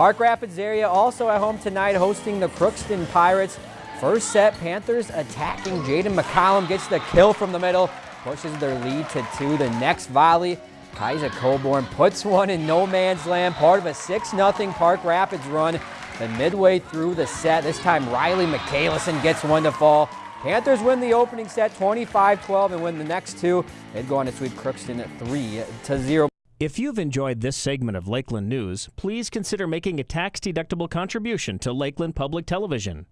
Park Rapids area also at home tonight hosting the Crookston Pirates. First set, Panthers attacking. Jaden McCollum gets the kill from the middle, pushes their lead to two. The next volley, Kaisa Coburn puts one in no man's land, part of a 6-0 Park Rapids run. Then midway through the set, this time Riley McCalison gets one to fall. Panthers win the opening set 25-12 and win the next two. They'd go on to sweep Crookston at 3 to 0. If you've enjoyed this segment of Lakeland News, please consider making a tax-deductible contribution to Lakeland Public Television.